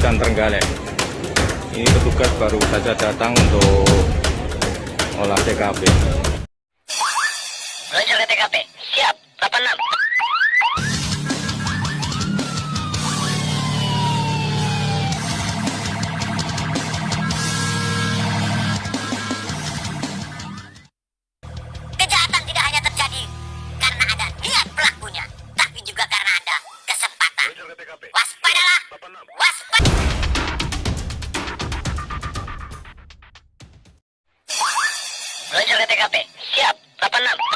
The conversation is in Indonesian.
ikan terenggalek ini petugas baru saja datang untuk olah TKP Meluncur ke TKP. Siap. 86. Kejahatan Meluncur ke TKP. Siap. 86.